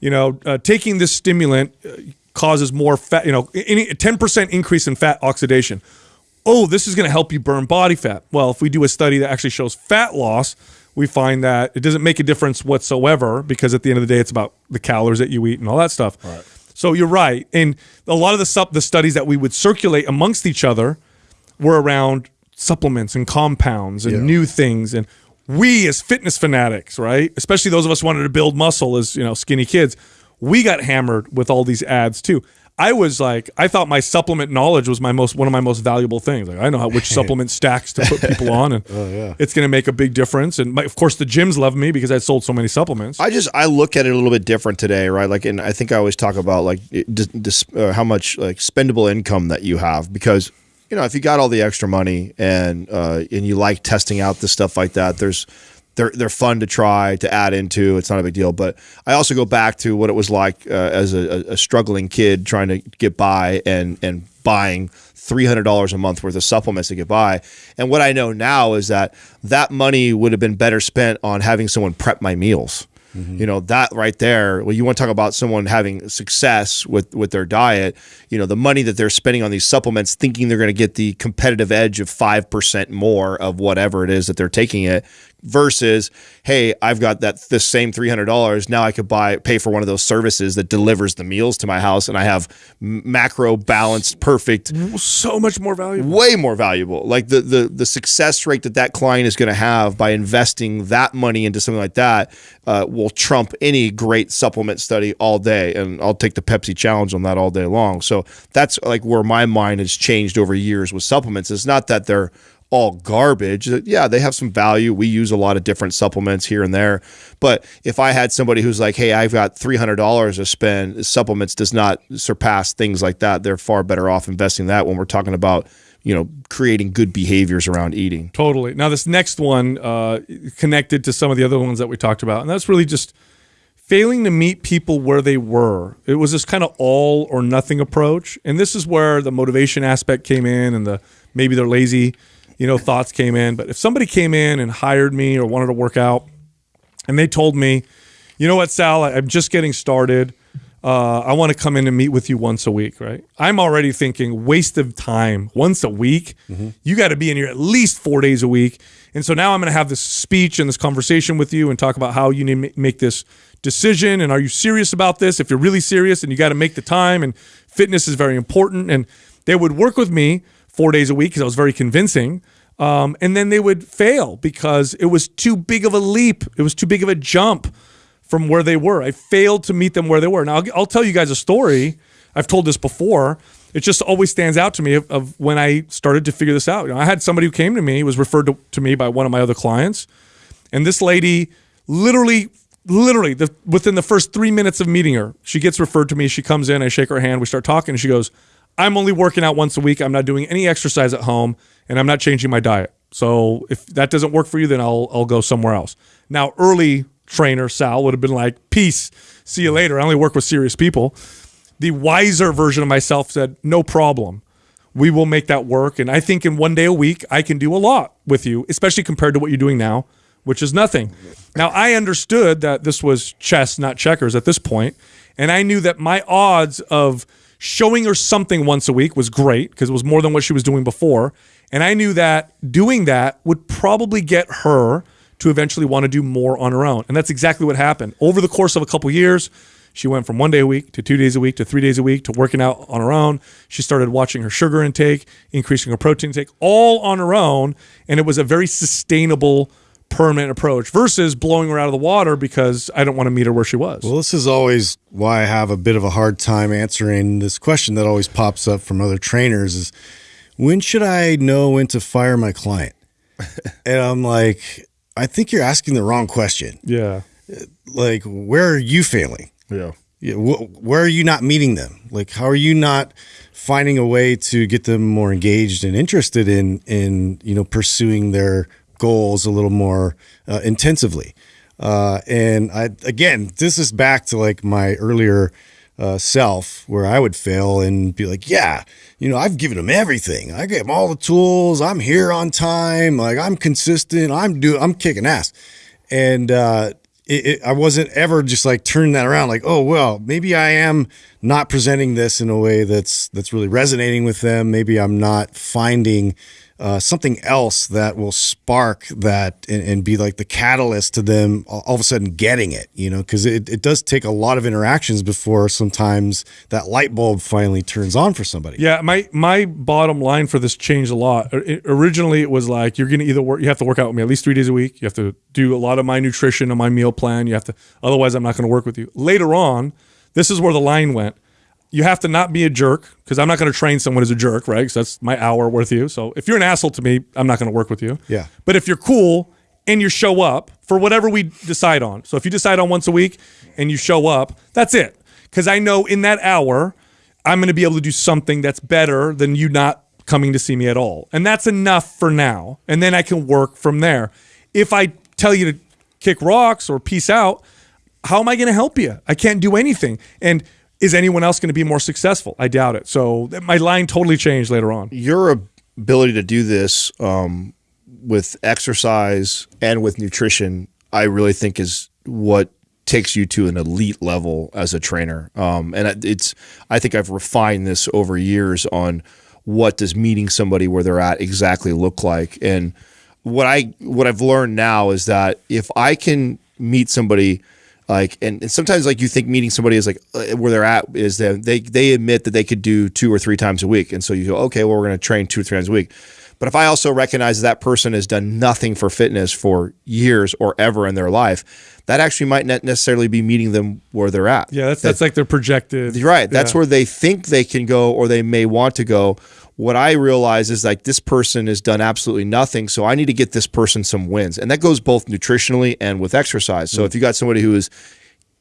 you know, uh, taking this stimulant uh, causes more fat. You know, any ten percent increase in fat oxidation. Oh, this is going to help you burn body fat. Well, if we do a study that actually shows fat loss, we find that it doesn't make a difference whatsoever because at the end of the day, it's about the calories that you eat and all that stuff. So you're right, and a lot of the sup- the studies that we would circulate amongst each other were around supplements and compounds and new things. And we as fitness fanatics right especially those of us who wanted to build muscle as you know skinny kids we got hammered with all these ads too. I was like i thought my supplement knowledge was my most one of my most valuable things. Like i know how which supplement stacks to put people on and it's going to make a big difference. And my, of course the gyms love me because i sold so many supplements. I just I look at it a little bit different today, right? Like, and I think I always talk about like it- dis, uh, how much like spendable income that you have because you know if you got all the extra money and uh, and you like testing out the stuff like that, there's they're they're fun to try to add into. It's not a big deal. But I also go back to what it was like uh, as a, a struggling kid trying to get by and and buying three hundred dollars a month worth of supplements to get by. And what I know now is that that money would have been better spent on having someone prep my meals. You know that right there. Well, you want to talk about someone having success with with their diet. You know the money that they're spending on these supplements, thinking they're going to get the competitive edge of five percent more of whatever it is that they're taking it, versus hey, I've got that this same three hundred dollars. Now I could buy pay for one of those services that delivers the meals to my house, and I have macro balanced, perfect So much more valuable. way more valuable. Like the the the success rate that that client is going to have by investing that money into something like that uh, will trump any great supplement study all day. And I'll take the Pepsi challenge on that all day long. So that's like where my mind has changed over years with supplements. It's not that they're all garbage. Yeah, they have some value. We use a lot of different supplements here and there. But if I had somebody who's like, hey, I've got $300 to spend, supplements does not surpass things like that. They're far better off investing that when we're talking about, you know, creating good behaviors around eating. Totally. Now, this next one uh, connected to some of the other ones that we talked about, and that's really just failing to meet people where they were. It was this kind of all or nothing approach, and this is where the motivation aspect came in, and the maybe they're lazy, you know, thoughts came in. But if somebody came in and hired me or wanted to work out, and they told me, you know what, Sal, I'm just getting started. Uh, I want to come in and meet with you once a week, right? I'm already thinking waste of time once a week. You got to be in here at least four days a week. And so now I'm going to have this speech and this conversation with you and talk about how you need to make this decision. And are you serious about this? If you're really serious and you got to make the time, and fitness is very important. And they would work with me four days a week because I was very convincing. Um, and then they would fail because it was too big of a leap. It was too big of a jump from where they were. I failed to meet them where they were. Now, I'll, I'll tell you guys a story. I've told this before. It just always stands out to me of, of when I started to figure this out. You know, I had somebody who came to me, was referred to, to me by one of my other clients, and this lady literally, literally, the, within the first three minutes of meeting her, she gets referred to me. She comes in, I shake her hand, we start talking, and she goes, I'm only working out once a week. I'm not doing any exercise at home, and I'm not changing my diet. So if that doesn't work for you, then I'll I'll go somewhere else. Now, early trainer Sal would have been like, "Peace, see you later." I only work with serious people. The wiser version of myself said, "No problem. We will make that work." And I think in one day a week, I can do a lot with you, especially compared to what you're doing now, which is nothing. Now, I understood that this was chess, not checkers at this point, and I knew that my odds of showing her something once a week was great because it was more than what she was doing before. And I knew that doing that would probably get her to eventually want to do more on her own. And that's exactly what happened. Over the course of a couple years, she went from one day a week to two days a week to three days a week to working out on her own. She started watching her sugar intake, increasing her protein intake, all on her own. And it was a very sustainable, permanent approach versus blowing her out of the water because I don't want to meet her where she was. Well, this is always why I have a bit of a hard time answering this question that always pops up from other trainers is when should I know when to fire my client? and I'm like, I think you're asking the wrong question. yeah. Like, where are you failing? Yeah. Yeah, wh- where are you not meeting them? Like, how are you not finding a way to get them more engaged and interested in in you know pursuing their goals a little more uh, intensively? Uh, and I again, this is back to like my earlier uh, self where I would fail and be like, yeah, you know, I've given them everything. I gave them all the tools. I'm here on time. Like I'm consistent. I'm do. I'm kicking ass. And uh, it, it, I wasn't ever just like turning that around. Like, oh well, maybe I am not presenting this in a way that's that's really resonating with them. Maybe I'm not finding uh, something else that will spark that and, and be like the catalyst to them all, of a sudden getting it, you know, because it, it does take a lot of interactions before sometimes that light bulb finally turns on for somebody. Yeah, my my bottom line for this changed a lot. Originally, it was like you're going to either work, you have to work out with me at least three days a week. You have to do a lot of my nutrition and my meal plan. You have to, otherwise, I'm not going to work with you. Later on, this is where the line went. You have to not be a jerk because I'm not going to train someone as a jerk, right? Because that's my hour worth of you. So if you're an asshole to me, I'm not going to work with you. Yeah. But if you're cool and you show up for whatever we decide on, so if you decide on once a week and you show up, that's it. Because I know in that hour, I'm going to be able to do something that's better than you not coming to see me at all. And that's enough for now. And then I can work from there. If I tell you to kick rocks or peace out, how am I going to help you? I can't do anything. And is anyone else going to be more successful? I doubt it. So my line totally changed later on. your ability to do this um, with exercise and with nutrition, I really think is what takes you to an elite level as a trainer. Um, and it's I think I've refined this over years on what does meeting somebody where they're at exactly look like and what I what I've learned now is that if I can meet somebody like and, and sometimes like you think meeting somebody is like uh, where they're at is that they they admit that they could do two or three times a week and so you go okay well we're going to train two or three times a week but if I also recognize that person has done nothing for fitness for years or ever in their life, that actually might not necessarily be meeting them where they're at. Yeah, that's, that, that's like their projected. Right. That's yeah. where they think they can go or they may want to go. What I realize is like this person has done absolutely nothing. So I need to get this person some wins. And that goes both nutritionally and with exercise. So mm if you got somebody who is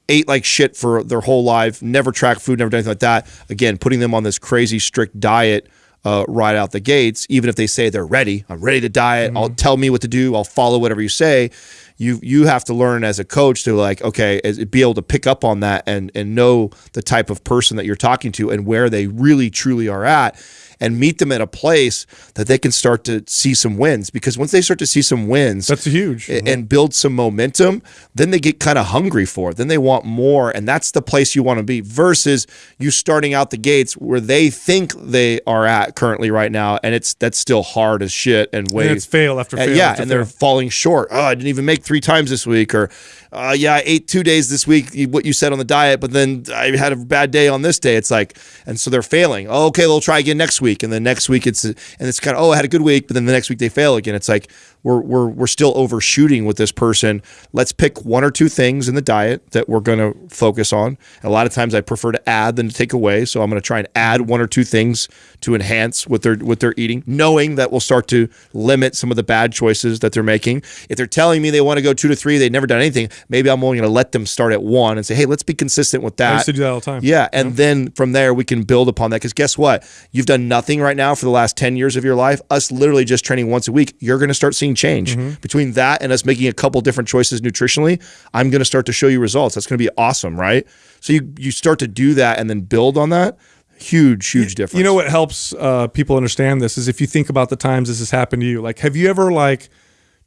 ate like shit for their whole life, never tracked food, never done anything like that, again, putting them on this crazy strict diet uh, right out the gates, even if they say they're ready, I'm ready to diet. Mm-hmm. I'll tell me what to do. I'll follow whatever you say. You you have to learn as a coach to like okay, be able to pick up on that and and know the type of person that you're talking to and where they really truly are at and meet them at a place that they can start to see some wins. Because once they start to see some wins, that's huge, and, and build some momentum, then they get kind of hungry for it. Then they want more, and that's the place you want to be. Versus you starting out the gates where they think they are at currently right now, and it's that's still hard as shit and way. it's fail after fail. yeah, after and fail. they're falling short. Oh, I didn't even make three times this week, or uh, yeah, I ate two days this week, what you said on the diet, but then I had a bad day on this day. It's like, and so they're failing. Oh, okay, they'll try again next week, and then next week it's and it's kind of oh, I had a good week, but then the next week they fail again. It's like we're we're we're still overshooting with this person. Let's pick one or two things in the diet that we're going to focus on. a lot of times I prefer to add than to take away, so I'm going to try and add one or two things to enhance what they're what they're eating, knowing that will start to limit some of the bad choices that they're making. If they're telling me they want to go two to three, they've never done anything maybe I'm only going to let them start at one and say, hey, let's be consistent with that. I used to do that all the time. Yeah. And yeah. then from there, we can build upon that. Because guess what? You've done nothing right now for the last 10 years of your life. Us literally just training once a week, you're going to start seeing change. Mm-hmm. Between that and us making a couple different choices nutritionally, I'm going to start to show you results. That's going to be awesome, right? So you, you start to do that and then build on that huge huge difference you know what helps uh, people understand this is if you think about the times this has happened to you like have you ever like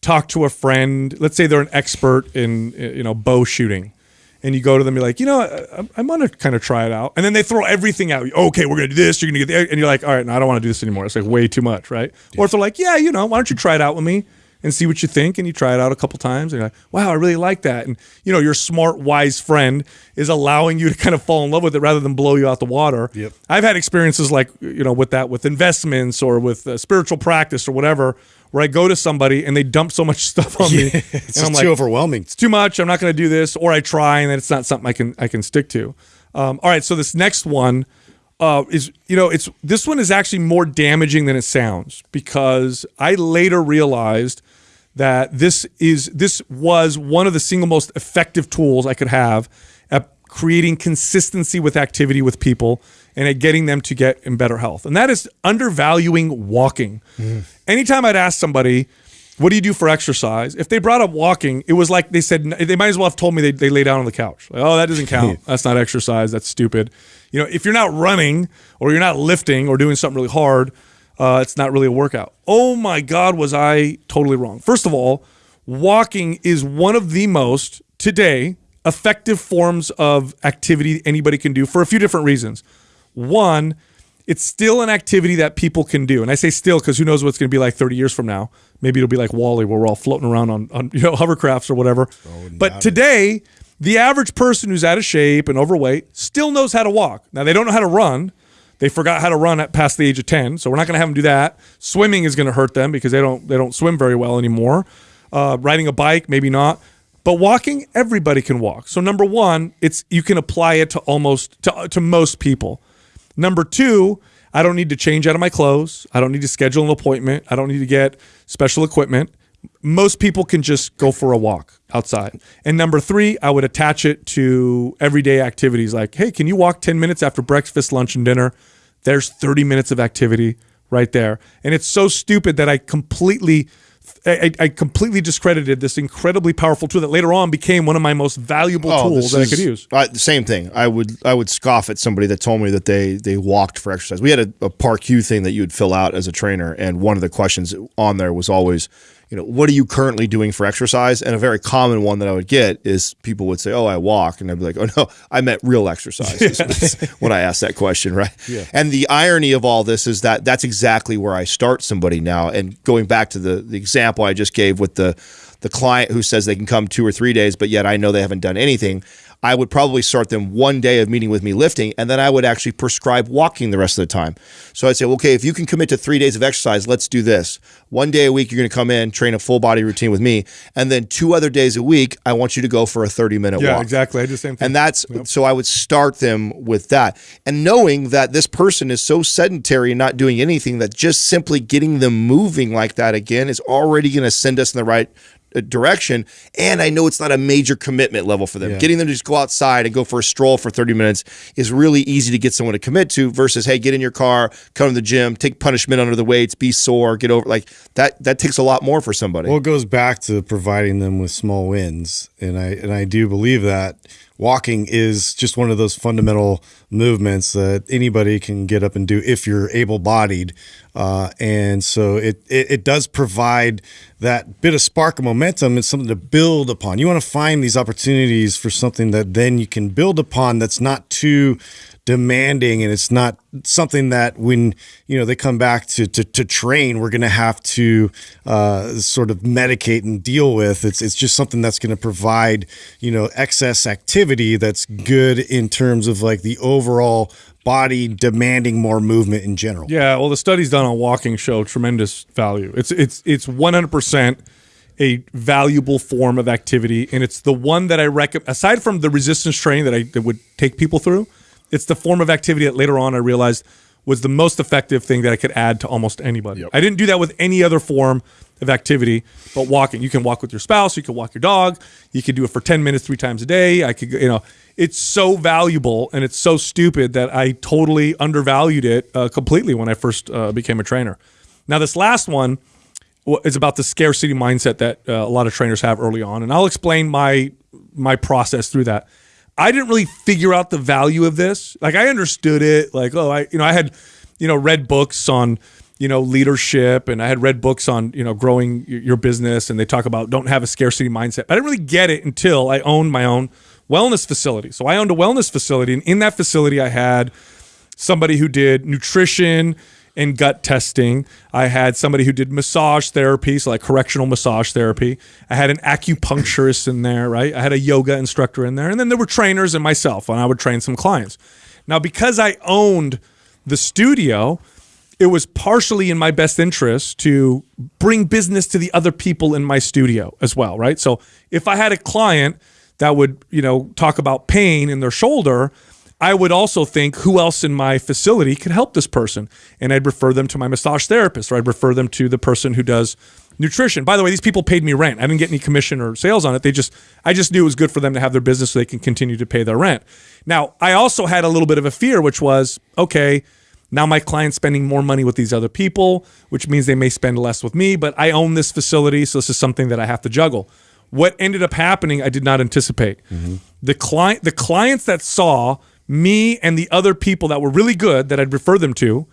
talked to a friend. Let's say they're an expert in you know bow shooting, and you go to them, you're like, you know, I, I'm gonna kind of try it out, and then they throw everything out. Okay, we're gonna do this. You're gonna get the, and you're like, all right, no, I don't want to do this anymore. It's like way too much, right? Yeah. Or if they're like, yeah, you know, why don't you try it out with me? and see what you think. And you try it out a couple times, and you're like, wow, I really like that. And you know, your smart, wise friend is allowing you to kind of fall in love with it rather than blow you out the water. Yep. I've had experiences like you know with that with investments or with uh, spiritual practice or whatever. Where I go to somebody and they dump so much stuff on me, it's and I'm like, too overwhelming. It's too much. I'm not going to do this, or I try and then it's not something I can I can stick to. Um, all right, so this next one, uh, is you know it's this one is actually more damaging than it sounds because I later realized that this is this was one of the single most effective tools I could have at creating consistency with activity with people and at getting them to get in better health. And that is undervaluing walking. Mm. Anytime I'd ask somebody, what do you do for exercise? If they brought up walking, it was like they said they might as well have told me they, they lay down on the couch. Like, oh, that doesn't count. That's not exercise. That's stupid. You know, if you're not running or you're not lifting or doing something really hard, uh, it's not really a workout. Oh my God, was I totally wrong? First of all, walking is one of the most today effective forms of activity anybody can do for a few different reasons. One, it's still an activity that people can do. And I say still because who knows what's going to be like 30 years from now. Maybe it'll be like WALL-E where we're all floating around on, on you know hovercrafts or whatever. Oh, but today, the average person who's out of shape and overweight still knows how to walk. Now, they don't know how to run, they forgot how to run at past the age of 10, so we're not going to have them do that. Swimming is going to hurt them because they don't they don't swim very well anymore. Uh, riding a bike, maybe not. But walking, everybody can walk. So number one, it's you can apply it to almost to, to most people. Number two, I don't need to change out of my clothes. I don't need to schedule an appointment. I don't need to get special equipment. Most people can just go for a walk outside. And number three, I would attach it to everyday activities like, hey, can you walk 10 minutes after breakfast, lunch, and dinner? There's 30 minutes of activity right there. And it's so stupid that I completely I, I, completely discredited this incredibly powerful tool that later on became one of my most valuable oh, tools that is, I could use. Uh, the same thing. I would I would scoff at somebody that told me that they they walked for exercise. We had a, a PAR-Q thing that you would fill out as a trainer, and one of the questions on there was always, you know, what are you currently doing for exercise? And a very common one that I would get is people would say, "Oh, I walk," and I'd be like, "Oh no, I meant real exercise." when I ask that question, right? Yeah. And the irony of all this is that that's exactly where I start somebody now. And going back to the the example I just gave with the the client who says they can come two or three days, but yet I know they haven't done anything. I would probably start them one day of meeting with me lifting, and then I would actually prescribe walking the rest of the time. So I'd say, okay, if you can commit to three days of exercise, let's do this. One day a week, you're going to come in, train a full body routine with me, and then two other days a week, I want you to go for a 30 minute yeah, walk. Yeah, exactly. I do the same thing. And that's yep. so I would start them with that, and knowing that this person is so sedentary and not doing anything that just simply getting them moving like that again is already going to send us in the right Uh, direction. And I know it's not a major commitment level for them. Yeah. Getting them to just go outside and go for a stroll for 30 minutes is really easy to get someone to commit to versus, hey, get in your car, come to the gym, take punishment under the weights, be sore, get over like that that takes a lot more for somebody. Well, it goes back to providing them with small wins. And I and I do believe that walking is just one of those fundamental movements that anybody can get up and do if you're able bodied. Uh, and so it, it, it, does provide that bit of spark of momentum and something to build upon. You want to find these opportunities for something that then you can build upon that's not too demanding and it's not something that when you know they come back to to, to train we're going to have to uh, sort of medicate and deal with. It's it's just something that's going to provide you know excess activity that's good in terms of like the overall body demanding more movement in general. Yeah well the studies done on walking show tremendous value. It's it's it's 100% a valuable form of activity and it's the one that i recommend aside from the resistance training that i that would take people through it's the form of activity that later on I realized was the most effective thing that I could add to almost anybody. Yep. I didn't do that with any other form of activity, but walking. You can walk with your spouse, you can walk your dog, you can do it for 10 minutes three times a day. I could, you know, it's so valuable and it's so stupid that I totally undervalued it uh, completely when I first uh, became a trainer. Now, this last one is about the scarcity mindset that uh, a lot of trainers have early on, and I'll explain my my process through that. I didn't really figure out the value of this. Like I understood it. Like oh, I you know I had you know read books on you know leadership and I had read books on you know growing your business and they talk about don't have a scarcity mindset. But I didn't really get it until I owned my own wellness facility. So I owned a wellness facility and in that facility I had somebody who did nutrition and gut testing. I had somebody who did massage therapy, so like correctional massage therapy. I had an acupuncturist in there, right? I had a yoga instructor in there. And then there were trainers and myself, and I would train some clients. Now, because I owned the studio, it was partially in my best interest to bring business to the other people in my studio as well, right? So if I had a client that would, you know, talk about pain in their shoulder, I would also think who else in my facility could help this person. And I'd refer them to my massage therapist or I'd refer them to the person who does nutrition. By the way, these people paid me rent. I didn't get any commission or sales on it. They just I just knew it was good for them to have their business so they can continue to pay their rent. Now, I also had a little bit of a fear which was, okay, now my client's spending more money with these other people, which means they may spend less with me, but I own this facility, so this is something that I have to juggle. What ended up happening, I did not anticipate. Mm-hmm. The client the clients that saw me and the other people that were really good that I'd refer them to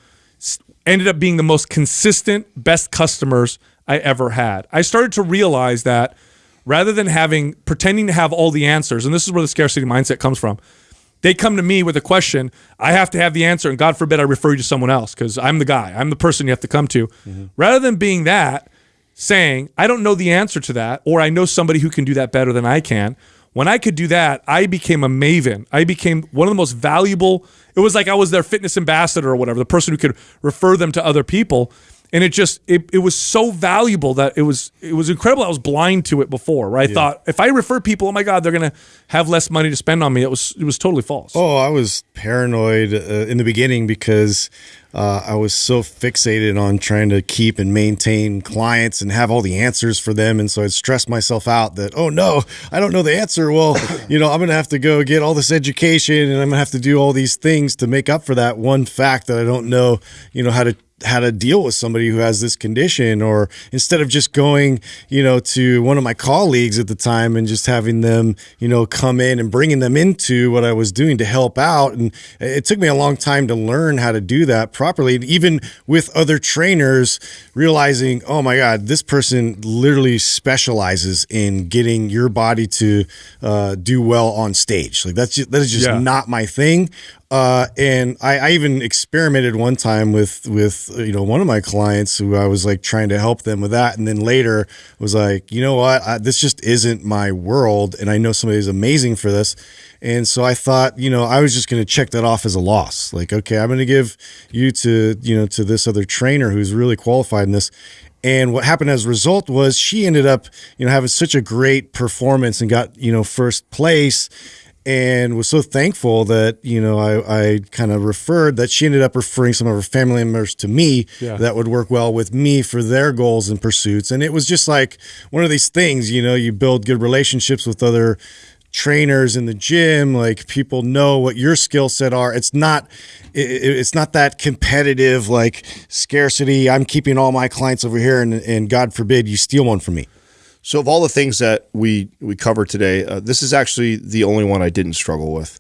ended up being the most consistent, best customers I ever had. I started to realize that rather than having pretending to have all the answers, and this is where the scarcity mindset comes from. They come to me with a question, I have to have the answer, and God forbid I refer you to someone else because I'm the guy, I'm the person you have to come to. Mm-hmm. Rather than being that, saying, I don't know the answer to that, or I know somebody who can do that better than I can when I could do that, I became a maven. I became one of the most valuable. It was like I was their fitness ambassador or whatever, the person who could refer them to other people. And it just it, it was so valuable that it was it was incredible. I was blind to it before, right? I thought if I refer people, oh my god, they're gonna have less money to spend on me. It was it was totally false. Oh, I was paranoid uh, in the beginning because uh, I was so fixated on trying to keep and maintain clients and have all the answers for them. And so I'd stress myself out that, oh no, I don't know the answer. Well, you know, I'm going to have to go get all this education and I'm going to have to do all these things to make up for that one fact that I don't know, you know, how to how to deal with somebody who has this condition or instead of just going you know to one of my colleagues at the time and just having them you know come in and bringing them into what i was doing to help out. And it took me a long time to learn how to do that properly. And even with other trainers realizing oh my god this person literally specializes in getting your body to uh, do well on stage. Like that's just, that is just Yeah. not my thing uh, and I, I even experimented one time with with uh, you know one of my clients who I was like trying to help them with that, and then later was like, you know what, I, this just isn't my world, and I know somebody who's amazing for this, and so I thought, you know, I was just going to check that off as a loss. Like, okay, I'm going to give you to you know to this other trainer who's really qualified in this. And what happened as a result was she ended up, you know, having such a great performance and got, you know, first place and was so thankful that you know I, I kind of referred that she ended up referring some of her family members to me Yeah. that would work well with me for their goals and pursuits. And it was just like one of these things you know you build good relationships with other trainers in the gym like people know what your skill set are. It's not it, it- it's not that competitive like scarcity i'm keeping all my clients over here and, and god forbid you steal one from me So of all the things that we we covered today, uh, this is actually the only one I didn't struggle with.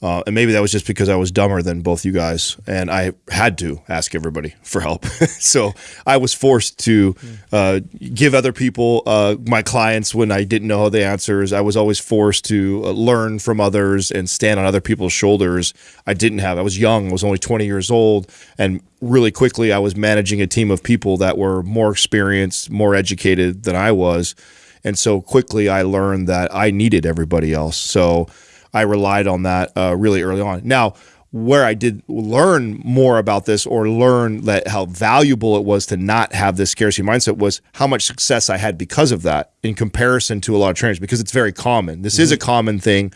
Uh, and maybe that was just because I was dumber than both you guys, and I had to ask everybody for help. so I was forced to uh, give other people, uh, my clients, when I didn't know the answers. I was always forced to uh, learn from others and stand on other people's shoulders. I didn't have. I was young. I was only 20 years old, and really quickly I was managing a team of people that were more experienced, more educated than I was. And so quickly I learned that I needed everybody else. So I relied on that uh, really early on. Now, where I did learn more about this or learn that how valuable it was to not have this scarcity mindset was how much success I had because of that in comparison to a lot of trainers because it's very common. This is a common thing.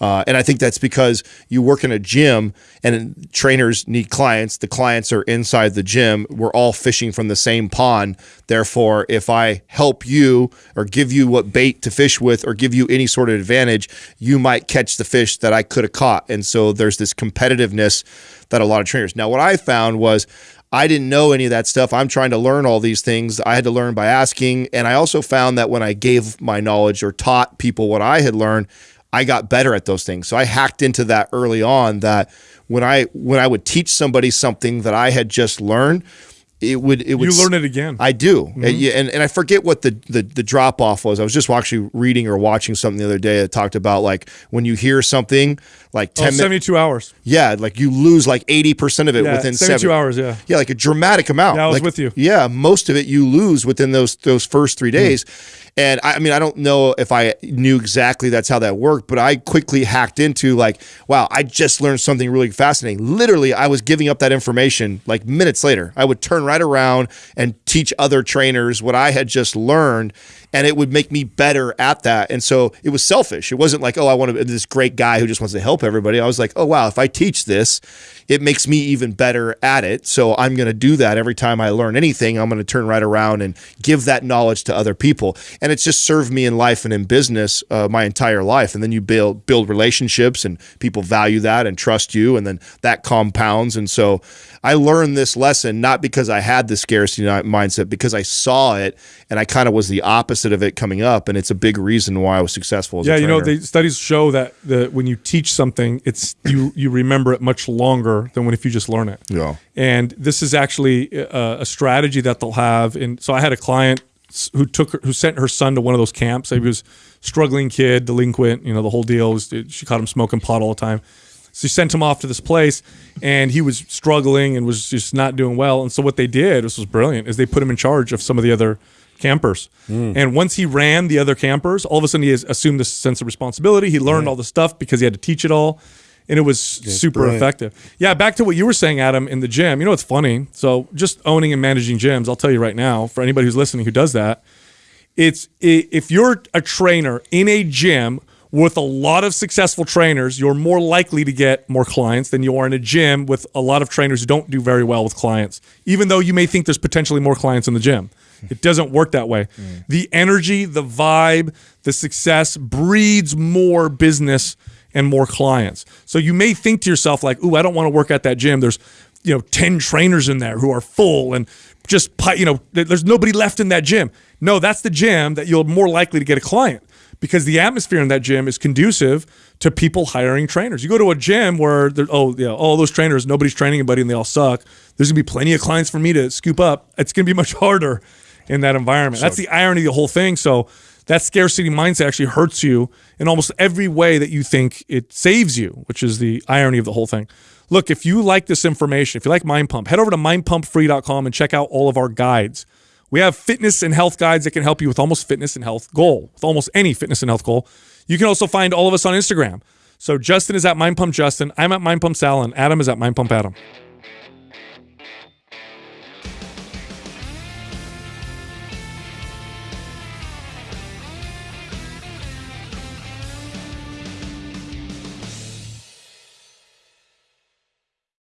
Uh, and I think that's because you work in a gym and trainers need clients. The clients are inside the gym. We're all fishing from the same pond. Therefore, if I help you or give you what bait to fish with or give you any sort of advantage, you might catch the fish that I could have caught. And so there's this competitiveness that a lot of trainers. Now, what I found was I didn't know any of that stuff. I'm trying to learn all these things. I had to learn by asking. And I also found that when I gave my knowledge or taught people what I had learned, I got better at those things. So I hacked into that early on that when I when I would teach somebody something that I had just learned, it would it would You learn it again. I do, and, yeah, and and I forget what the the, the drop off was. I was just actually reading or watching something the other day that talked about like when you hear something like Oh, ten minutes. 72 hours. Yeah, like you lose like eighty percent of it Yeah, within 72 seven hours, yeah. yeah, like a dramatic amount. Yeah, I was Like, with you. Yeah, most of it you lose within those those first Hmm. three days. And I, I mean, I don't know if I knew exactly that's how that worked, but I quickly hacked into like, wow, I just learned something really fascinating. Literally, I was giving up that information like minutes later. I would turn right around and teach other trainers what I had just learned, and it would make me better at that. And so it was selfish. It wasn't like, oh, I want to be this great guy who just wants to help everybody. I was like, oh wow, if I teach this, it makes me even better at it. So I'm going to do that every time I learn anything. I'm going to turn right around and give that knowledge to other people. And it's just served me in life and in business uh, my entire life. And then you build build relationships, and people value that and trust you, and then that compounds. And so I learned this lesson not because I had the scarcity mindset, because I saw it, and I kind of was the opposite of it coming up. And it's a big reason why I was successful. As Yeah, you know, the studies show that the when you teach something, it's you you remember it much longer than when if you just learn it. Yeah. And this is actually a, a strategy that they'll have. And so I had a client who took her, who sent her son to one of those camps. He was struggling kid, delinquent, you know, the whole deal was she caught him smoking pot all the time. So she sent him off to this place, and he was struggling and was just not doing well. And so what they did, this was brilliant, is they put him in charge of some of the other campers. Hmm. And once he ran the other campers, all of a sudden he has assumed this sense of responsibility. He learned all the stuff because he had to teach it all, and it was super brilliant. effective. Yeah, back to what you were saying, Adam, in the gym. You know, it's funny. So just owning and managing gyms, I'll tell you right now, for anybody who's listening who does that, it's if you're a trainer in a gym with a lot of successful trainers, you're more likely to get more clients than you are in a gym with a lot of trainers who don't do very well with clients. Even though you may think there's potentially more clients in the gym, it doesn't work that way. Mm. The energy, the vibe, the success breeds more business and more clients. So you may think to yourself like, "Ooh, I don't want to work at that gym. There's you know 10 trainers in there who are full and just you know there's nobody left in that gym no that's the gym that you're more likely to get a client because the atmosphere in that gym is conducive to people hiring trainers. You go to a gym where there, oh yeah all those trainers nobody's training anybody and they all suck. There's gonna be plenty of clients for me to scoop up. It's gonna be much harder in that environment. That's the irony of the whole thing. So that scarcity mindset actually hurts you in almost every way that you think it saves you, which is the irony of the whole thing. Look, if you like this information, if you like Mind Pump, head over to mindpumpfree.com and check out all of our guides. We have fitness and health guides that can help you with almost fitness and health goal, with almost any fitness and health goal. You can also find all of us on Instagram. So Justin is at Mind Pump Justin. I'm at Mind Pump Sal, and Adam is at Mind Pump Adam.